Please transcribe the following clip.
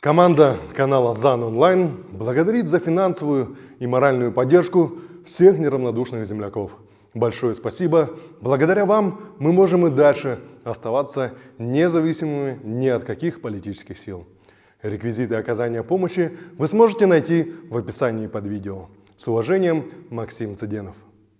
Команда канала ЗАН Онлайн благодарит за финансовую и моральную поддержку всех неравнодушных земляков. Большое спасибо. Благодаря вам мы можем и дальше оставаться независимыми ни от каких политических сил. Реквизиты оказания помощи вы сможете найти в описании под видео. С уважением, Максим Цыденов.